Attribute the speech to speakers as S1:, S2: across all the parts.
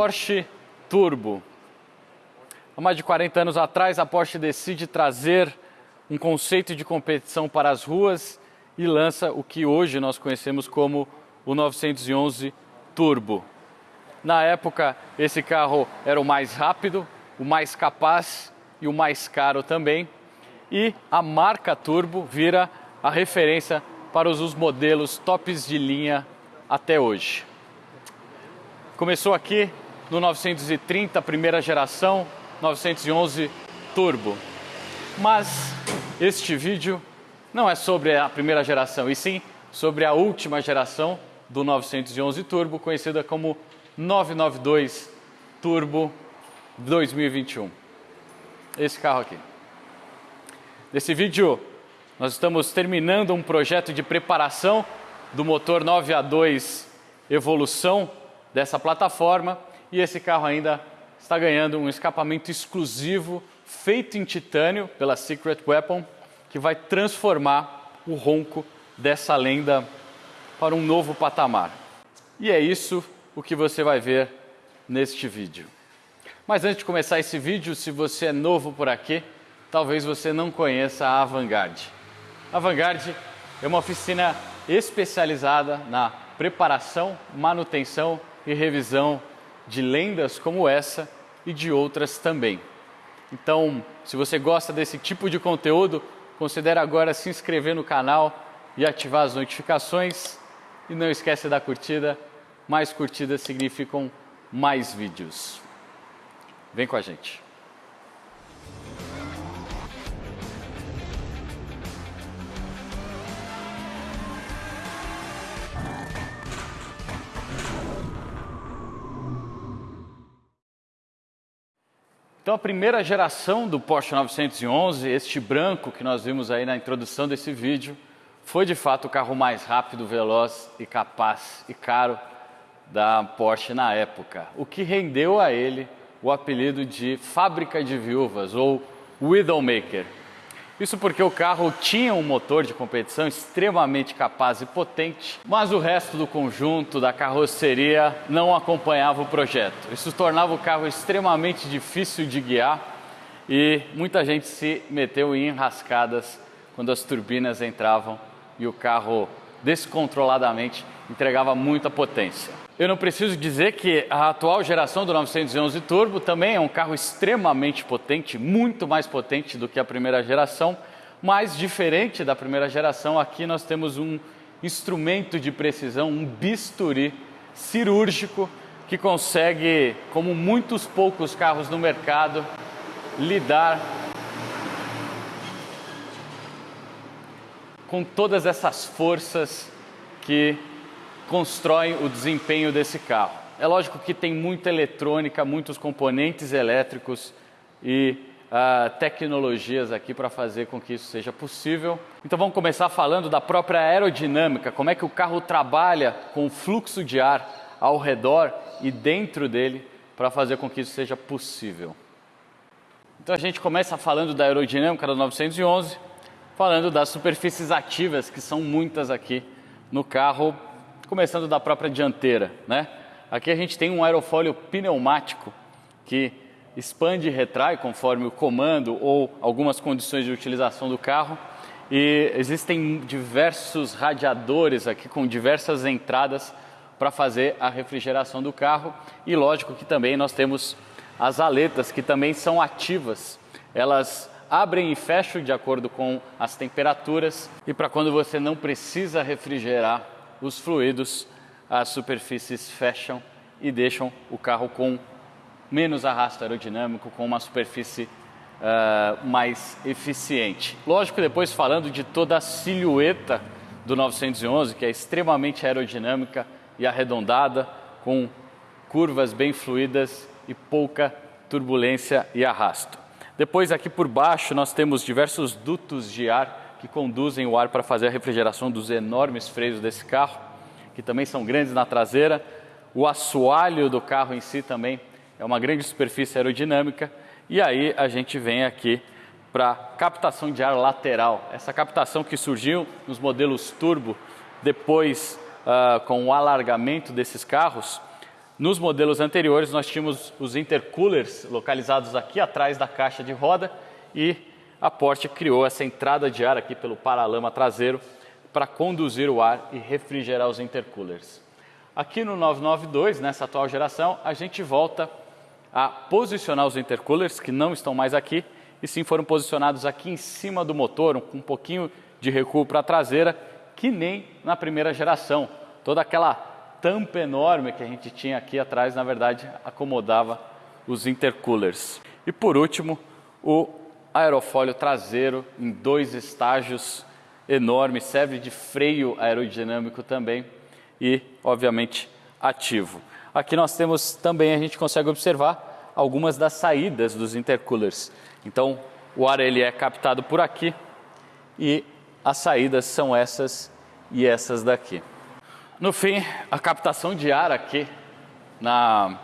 S1: Porsche Turbo. Há mais de 40 anos atrás, a Porsche decide trazer um conceito de competição para as ruas e lança o que hoje nós conhecemos como o 911 Turbo. Na época, esse carro era o mais rápido, o mais capaz e o mais caro também. E a marca Turbo vira a referência para os modelos tops de linha até hoje. Começou aqui no 930, primeira geração, 911 Turbo. Mas este vídeo não é sobre a primeira geração, e sim sobre a última geração do 911 Turbo, conhecida como 992 Turbo 2021. Esse carro aqui. Nesse vídeo, nós estamos terminando um projeto de preparação do motor 9A2 Evolução dessa plataforma e esse carro ainda está ganhando um escapamento exclusivo feito em titânio pela Secret Weapon que vai transformar o ronco dessa lenda para um novo patamar. E é isso o que você vai ver neste vídeo. Mas antes de começar esse vídeo, se você é novo por aqui, talvez você não conheça a Avantgarde. A Avantgarde é uma oficina especializada na preparação, manutenção e revisão de lendas como essa e de outras também. Então, se você gosta desse tipo de conteúdo, considere agora se inscrever no canal e ativar as notificações. E não esquece da curtida mais curtidas significam mais vídeos. Vem com a gente. Então a primeira geração do Porsche 911, este branco que nós vimos aí na introdução desse vídeo, foi de fato o carro mais rápido, veloz e capaz e caro da Porsche na época, o que rendeu a ele o apelido de fábrica de viúvas ou Widowmaker. Isso porque o carro tinha um motor de competição extremamente capaz e potente, mas o resto do conjunto da carroceria não acompanhava o projeto. Isso tornava o carro extremamente difícil de guiar e muita gente se meteu em enrascadas quando as turbinas entravam e o carro descontroladamente entregava muita potência. Eu não preciso dizer que a atual geração do 911 Turbo também é um carro extremamente potente, muito mais potente do que a primeira geração, mas diferente da primeira geração, aqui nós temos um instrumento de precisão, um bisturi cirúrgico que consegue, como muitos poucos carros no mercado, lidar com todas essas forças que constroem o desempenho desse carro. É lógico que tem muita eletrônica, muitos componentes elétricos e uh, tecnologias aqui para fazer com que isso seja possível. Então vamos começar falando da própria aerodinâmica, como é que o carro trabalha com o fluxo de ar ao redor e dentro dele para fazer com que isso seja possível. Então a gente começa falando da aerodinâmica da 911, falando das superfícies ativas, que são muitas aqui no carro começando da própria dianteira, né? Aqui a gente tem um aerofólio pneumático que expande e retrai conforme o comando ou algumas condições de utilização do carro. E existem diversos radiadores aqui com diversas entradas para fazer a refrigeração do carro. E lógico que também nós temos as aletas que também são ativas. Elas abrem e fecham de acordo com as temperaturas e para quando você não precisa refrigerar os fluidos, as superfícies fecham e deixam o carro com menos arrasto aerodinâmico, com uma superfície uh, mais eficiente. Lógico, depois falando de toda a silhueta do 911, que é extremamente aerodinâmica e arredondada, com curvas bem fluídas e pouca turbulência e arrasto. Depois aqui por baixo nós temos diversos dutos de ar que conduzem o ar para fazer a refrigeração dos enormes freios desse carro, que também são grandes na traseira. O assoalho do carro em si também é uma grande superfície aerodinâmica. E aí a gente vem aqui para captação de ar lateral. Essa captação que surgiu nos modelos turbo depois uh, com o alargamento desses carros, Nos modelos anteriores, nós tínhamos os intercoolers localizados aqui atrás da caixa de roda e a Porsche criou essa entrada de ar aqui pelo paralama traseiro para conduzir o ar e refrigerar os intercoolers. Aqui no 992, nessa atual geração, a gente volta a posicionar os intercoolers, que não estão mais aqui, e sim foram posicionados aqui em cima do motor, com um pouquinho de recuo para a traseira, que nem na primeira geração. Toda aquela tampa enorme que a gente tinha aqui atrás, na verdade, acomodava os intercoolers. E por último, o aerofólio traseiro em dois estágios enormes, serve de freio aerodinâmico também e, obviamente, ativo. Aqui nós temos também, a gente consegue observar algumas das saídas dos intercoolers. Então, o ar ele é captado por aqui e as saídas são essas e essas daqui. No fim, a captação de ar aqui na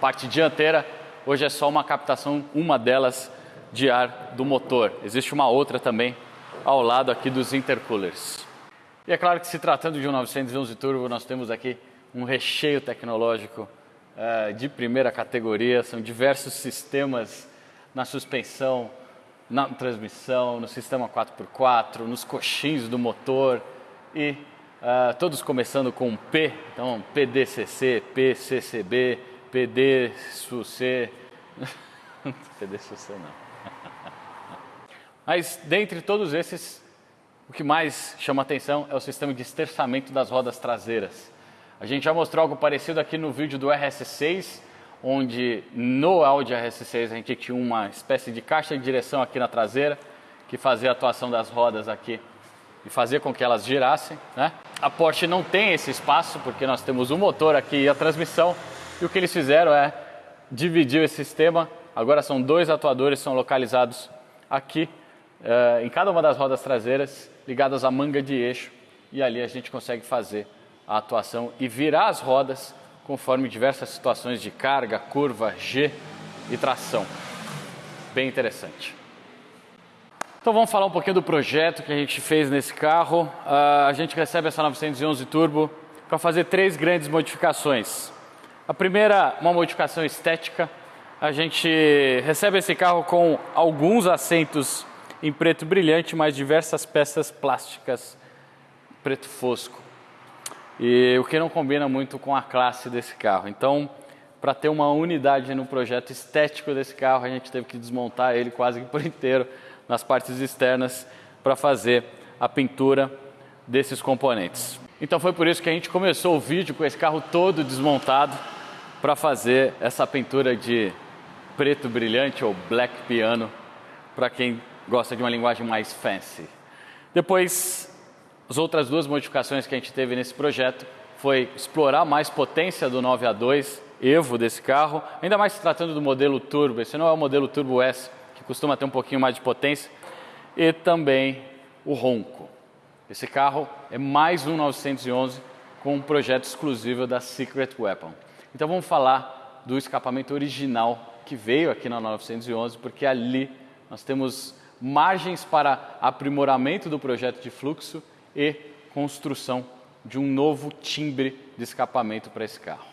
S1: parte dianteira, hoje é só uma captação, uma delas de ar do motor. Existe uma outra também ao lado aqui dos intercoolers. E é claro que se tratando de um 911 Turbo, nós temos aqui um recheio tecnológico uh, de primeira categoria, são diversos sistemas na suspensão, na transmissão, no sistema 4x4, nos coxins do motor e uh, todos começando com P, então PDCC, PCCB, PDSUC, PDSUC não. Mas dentre todos esses, o que mais chama atenção é o sistema de esterçamento das rodas traseiras. A gente já mostrou algo parecido aqui no vídeo do RS6, onde no Audi RS6 a gente tinha uma espécie de caixa de direção aqui na traseira, que fazia a atuação das rodas aqui e fazia com que elas girassem. Né? A Porsche não tem esse espaço, porque nós temos o motor aqui e a transmissão, e o que eles fizeram é dividir esse sistema, agora são dois atuadores, são localizados aqui uh, em cada uma das rodas traseiras, ligadas à manga de eixo, e ali a gente consegue fazer a atuação e virar as rodas conforme diversas situações de carga, curva, G e tração. Bem interessante. Então vamos falar um pouquinho do projeto que a gente fez nesse carro. Uh, a gente recebe essa 911 Turbo para fazer três grandes modificações. A primeira, uma modificação estética. A gente recebe esse carro com alguns assentos em preto brilhante, mais diversas peças plásticas preto fosco. E o que não combina muito com a classe desse carro. Então, para ter uma unidade no projeto estético desse carro, a gente teve que desmontar ele quase por inteiro nas partes externas para fazer a pintura desses componentes. Então foi por isso que a gente começou o vídeo com esse carro todo desmontado para fazer essa pintura de preto brilhante ou black piano para quem gosta de uma linguagem mais fancy. Depois, as outras duas modificações que a gente teve nesse projeto foi explorar mais potência do 9A2 Evo desse carro, ainda mais se tratando do modelo Turbo. Esse não é o modelo Turbo S, que costuma ter um pouquinho mais de potência, e também o ronco. Esse carro é mais um 911 com um projeto exclusivo da Secret Weapon. Então vamos falar do escapamento original que veio aqui na 911, porque ali nós temos margens para aprimoramento do projeto de fluxo e construção de um novo timbre de escapamento para esse carro.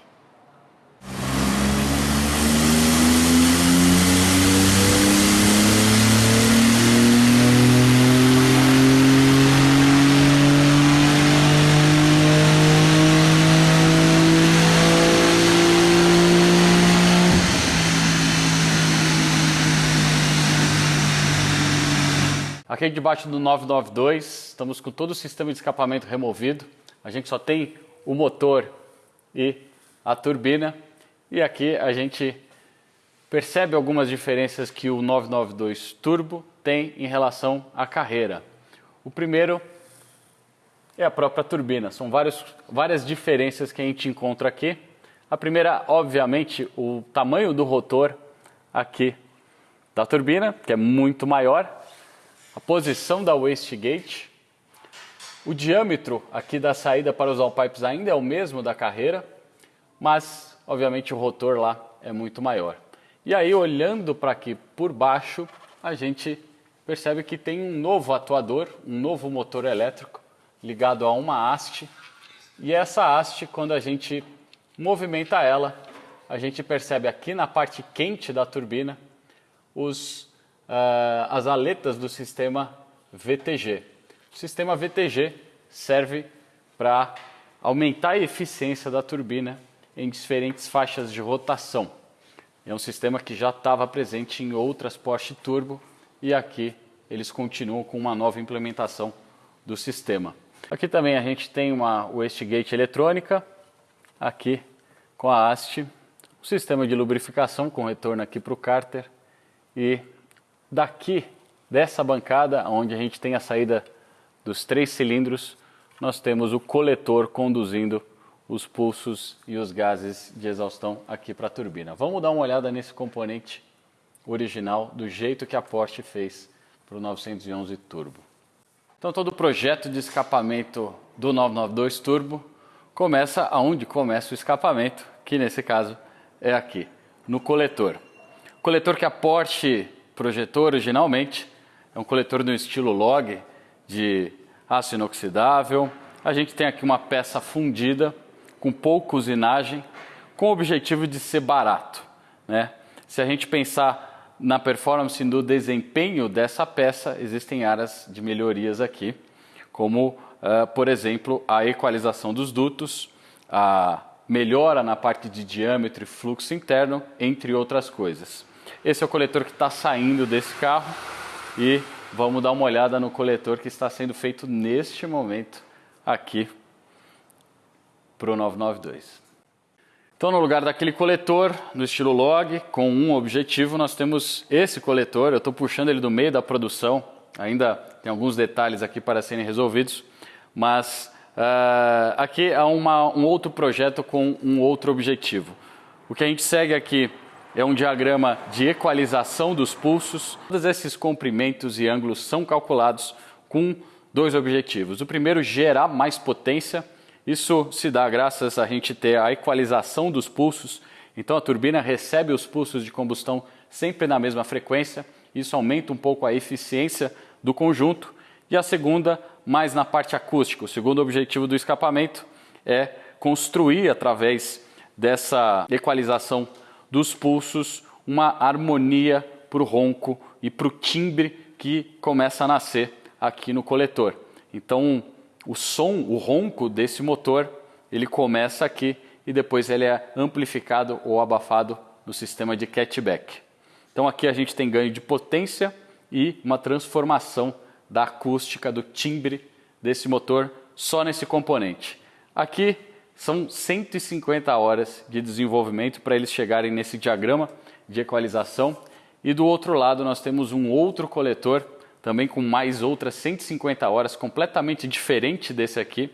S1: Aqui debaixo do 992, estamos com todo o sistema de escapamento removido. A gente só tem o motor e a turbina. E aqui a gente percebe algumas diferenças que o 992 Turbo tem em relação à carreira. O primeiro é a própria turbina. São vários, várias diferenças que a gente encontra aqui. A primeira, obviamente, o tamanho do rotor aqui da turbina, que é muito maior a posição da wastegate. O diâmetro aqui da saída para os all-pipes ainda é o mesmo da carreira, mas obviamente o rotor lá é muito maior. E aí olhando para aqui por baixo, a gente percebe que tem um novo atuador, um novo motor elétrico ligado a uma haste. E essa haste, quando a gente movimenta ela, a gente percebe aqui na parte quente da turbina os, uh, as aletas do sistema VTG. O sistema VTG serve para aumentar a eficiência da turbina em diferentes faixas de rotação. É um sistema que já estava presente em outras Porsche Turbo e aqui eles continuam com uma nova implementação do sistema. Aqui também a gente tem uma wastegate eletrônica, aqui com a haste, o sistema de lubrificação com retorno aqui para o cárter e daqui dessa bancada, onde a gente tem a saída dos três cilindros, nós temos o coletor conduzindo os pulsos e os gases de exaustão aqui para a turbina. Vamos dar uma olhada nesse componente original, do jeito que a Porsche fez para o 911 Turbo. Então todo o projeto de escapamento do 992 Turbo começa aonde começa o escapamento, que nesse caso é aqui, no coletor. O coletor que a Porsche projetou originalmente é um coletor no estilo log de aço inoxidável. A gente tem aqui uma peça fundida com pouca usinagem, com o objetivo de ser barato. Né? Se a gente pensar na performance do desempenho dessa peça, existem áreas de melhorias aqui, como, uh, por exemplo, a equalização dos dutos, a melhora na parte de diâmetro e fluxo interno, entre outras coisas. Esse é o coletor que está saindo desse carro e vamos dar uma olhada no coletor que está sendo feito neste momento aqui para o 992. Então, no lugar daquele coletor, no estilo log, com um objetivo, nós temos esse coletor. Eu estou puxando ele do meio da produção. Ainda tem alguns detalhes aqui para serem resolvidos. Mas uh, aqui há uma, um outro projeto com um outro objetivo. O que a gente segue aqui é um diagrama de equalização dos pulsos. Todos esses comprimentos e ângulos são calculados com dois objetivos. O primeiro, gerar mais potência isso se dá graças a gente ter a equalização dos pulsos. Então a turbina recebe os pulsos de combustão sempre na mesma frequência. Isso aumenta um pouco a eficiência do conjunto. E a segunda, mais na parte acústica. O segundo objetivo do escapamento é construir através dessa equalização dos pulsos uma harmonia para o ronco e para o timbre que começa a nascer aqui no coletor. Então, o som, o ronco desse motor, ele começa aqui e depois ele é amplificado ou abafado no sistema de catchback. Então aqui a gente tem ganho de potência e uma transformação da acústica, do timbre desse motor só nesse componente. Aqui são 150 horas de desenvolvimento para eles chegarem nesse diagrama de equalização. E do outro lado nós temos um outro coletor também com mais outras 150 horas, completamente diferente desse aqui,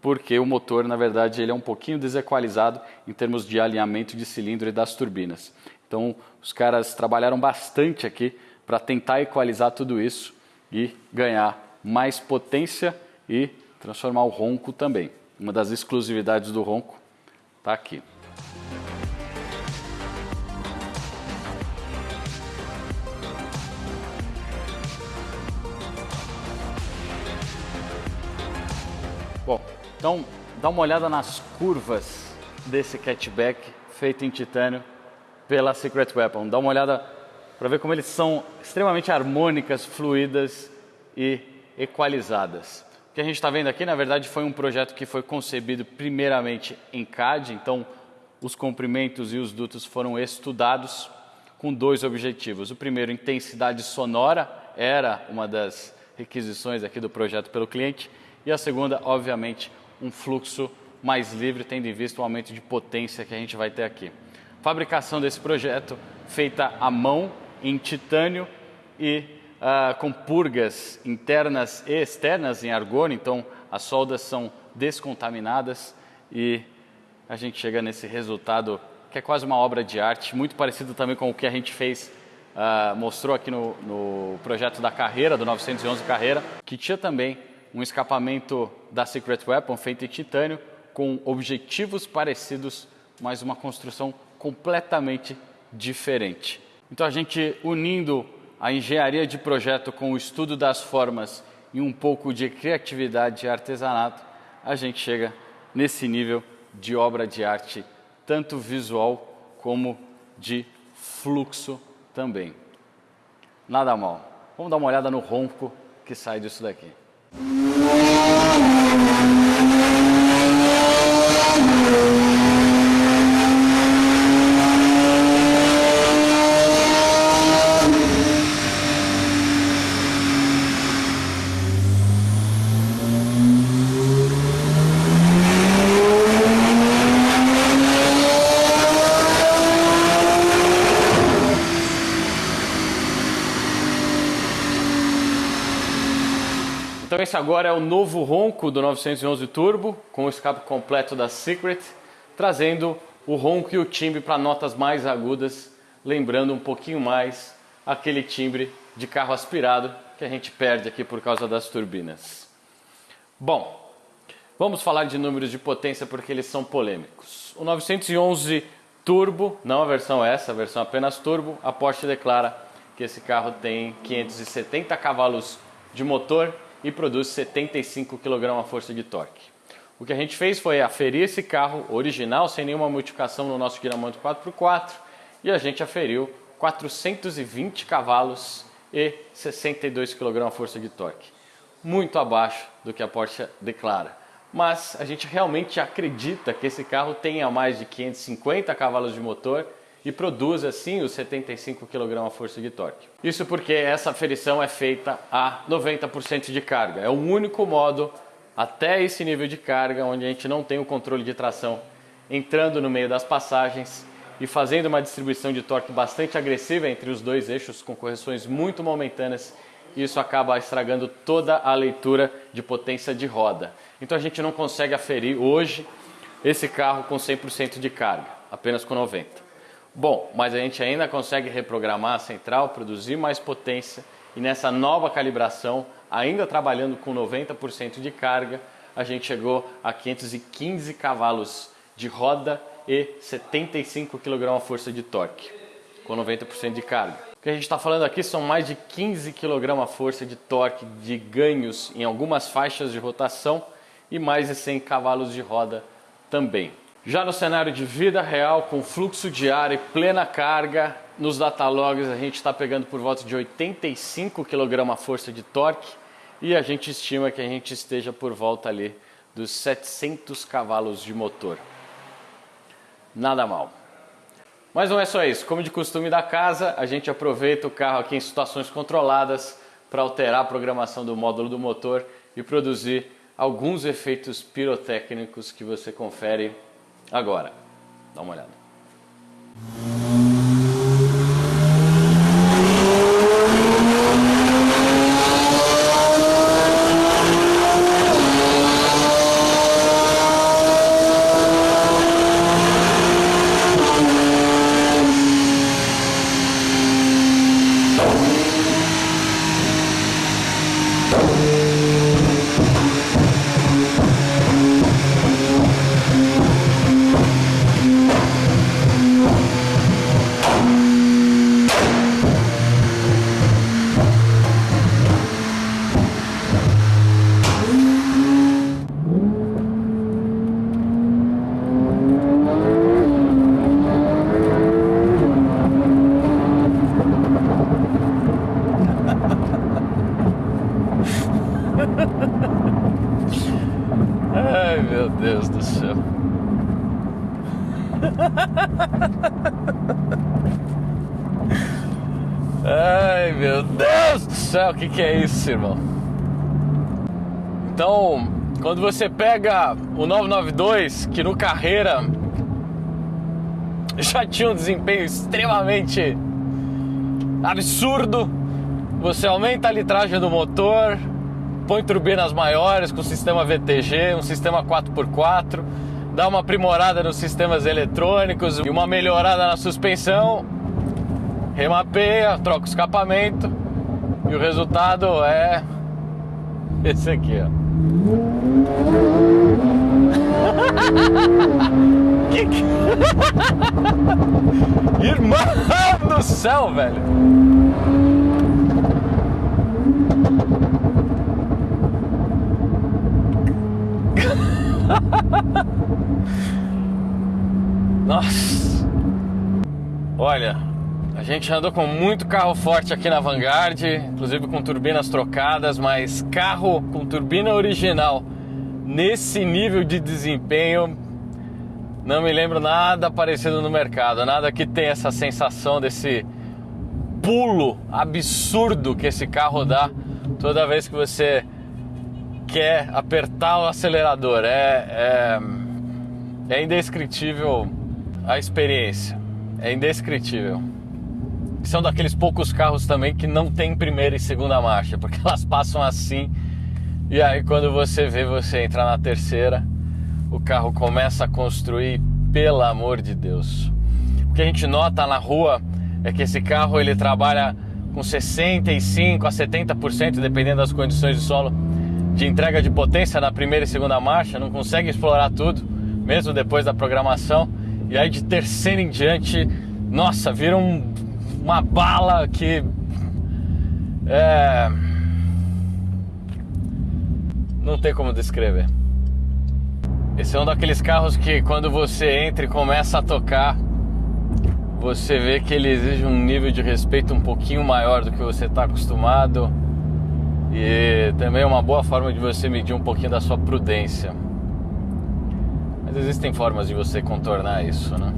S1: porque o motor, na verdade, ele é um pouquinho desequalizado em termos de alinhamento de cilindro e das turbinas. Então, os caras trabalharam bastante aqui para tentar equalizar tudo isso e ganhar mais potência e transformar o ronco também. Uma das exclusividades do ronco está aqui. Bom, então dá uma olhada nas curvas desse catchback feito em titânio pela Secret Weapon. Dá uma olhada para ver como eles são extremamente harmônicas, fluídas e equalizadas. O que a gente está vendo aqui, na verdade, foi um projeto que foi concebido primeiramente em CAD, então os comprimentos e os dutos foram estudados com dois objetivos. O primeiro, intensidade sonora, era uma das requisições aqui do projeto pelo cliente, e a segunda, obviamente, um fluxo mais livre, tendo em vista o aumento de potência que a gente vai ter aqui. Fabricação desse projeto feita à mão, em titânio e uh, com purgas internas e externas em argônio, então as soldas são descontaminadas e a gente chega nesse resultado que é quase uma obra de arte, muito parecido também com o que a gente fez, uh, mostrou aqui no, no projeto da carreira, do 911 Carreira, que tinha também um escapamento da Secret Weapon feito em titânio com objetivos parecidos, mas uma construção completamente diferente. Então a gente unindo a engenharia de projeto com o estudo das formas e um pouco de criatividade e artesanato, a gente chega nesse nível de obra de arte tanto visual como de fluxo também. Nada mal. Vamos dar uma olhada no ronco que sai disso daqui. Então esse agora é o novo ronco do 911 Turbo, com o escape completo da Secret, trazendo o ronco e o timbre para notas mais agudas, lembrando um pouquinho mais aquele timbre de carro aspirado que a gente perde aqui por causa das turbinas. Bom, vamos falar de números de potência porque eles são polêmicos. O 911 Turbo, não a versão essa, a versão apenas Turbo, a Porsche declara que esse carro tem 570 cavalos de motor e produz 75 kgf de torque. O que a gente fez foi aferir esse carro original, sem nenhuma modificação no nosso giramondo 4x4, e a gente aferiu 420 cavalos e 62 kgf de torque. Muito abaixo do que a Porsche declara. Mas a gente realmente acredita que esse carro tenha mais de 550 cavalos de motor e produz assim os 75 kgf de torque. Isso porque essa aferição é feita a 90% de carga. É o único modo até esse nível de carga onde a gente não tem o controle de tração entrando no meio das passagens e fazendo uma distribuição de torque bastante agressiva entre os dois eixos com correções muito momentâneas isso acaba estragando toda a leitura de potência de roda. Então a gente não consegue aferir hoje esse carro com 100% de carga, apenas com 90%. Bom, mas a gente ainda consegue reprogramar a central, produzir mais potência e nessa nova calibração, ainda trabalhando com 90% de carga, a gente chegou a 515 cavalos de roda e 75 kgf de torque, com 90% de carga. O que a gente está falando aqui são mais de 15 kgf de torque de ganhos em algumas faixas de rotação e mais de 100 cavalos de roda também. Já no cenário de vida real, com fluxo de ar e plena carga, nos datalogs a gente está pegando por volta de 85 kgf de torque e a gente estima que a gente esteja por volta ali dos 700 cavalos de motor. Nada mal. Mas não é só isso, como de costume da casa, a gente aproveita o carro aqui em situações controladas para alterar a programação do módulo do motor e produzir alguns efeitos pirotécnicos que você confere Agora, dá uma olhada. O que, que é isso, irmão? Então, quando você pega o 992, que no carreira já tinha um desempenho extremamente absurdo, você aumenta a litragem do motor, põe turbinas maiores com sistema VTG, um sistema 4x4, dá uma aprimorada nos sistemas eletrônicos e uma melhorada na suspensão, remapeia, troca o escapamento e o resultado é esse aqui, ó. que que... Irmão do céu, velho! Nossa! Olha, a gente andou com muito carro forte aqui na Vanguard, inclusive com turbinas trocadas, mas carro com turbina original nesse nível de desempenho não me lembro nada parecido no mercado, nada que tenha essa sensação desse pulo absurdo que esse carro dá toda vez que você quer apertar o acelerador. É, é, é indescritível a experiência. É indescritível. São daqueles poucos carros também que não tem primeira e segunda marcha, porque elas passam assim. E aí quando você vê, você entrar na terceira, o carro começa a construir, pelo amor de Deus. O que a gente nota na rua é que esse carro ele trabalha com 65 a 70%, dependendo das condições de solo, de entrega de potência na primeira e segunda marcha, não consegue explorar tudo, mesmo depois da programação. E aí de terceira em diante, nossa, vira um, uma bala que é não tem como descrever. Esse é um daqueles carros que quando você entra e começa a tocar, você vê que ele exige um nível de respeito um pouquinho maior do que você está acostumado e também é uma boa forma de você medir um pouquinho da sua prudência. Mas existem formas de você contornar isso, né?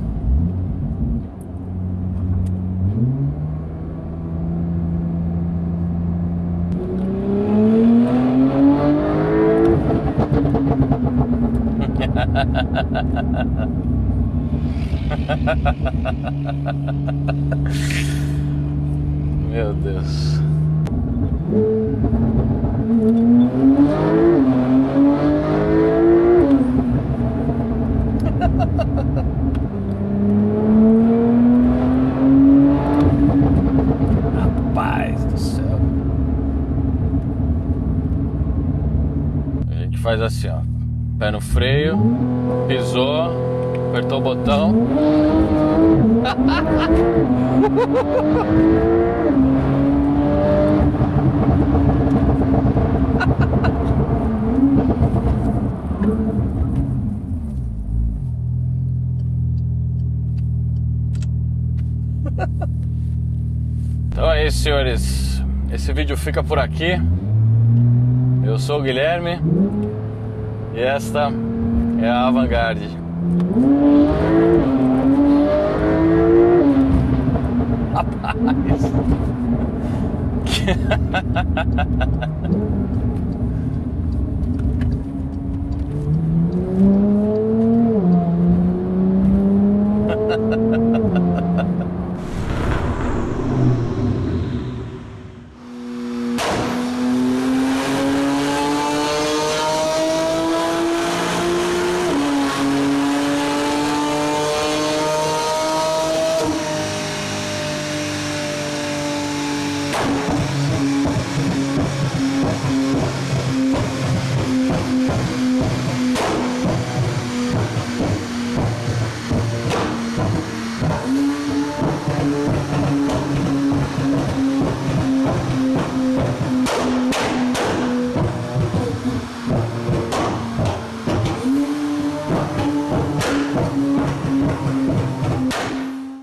S1: Meu Deus. Rapaz do céu. A gente faz assim, ó. Pé no freio, pisou, apertou o botão. Então é isso, senhores. Esse vídeo fica por aqui. Eu sou o Guilherme e esta é a Avantgarde. Rapaz!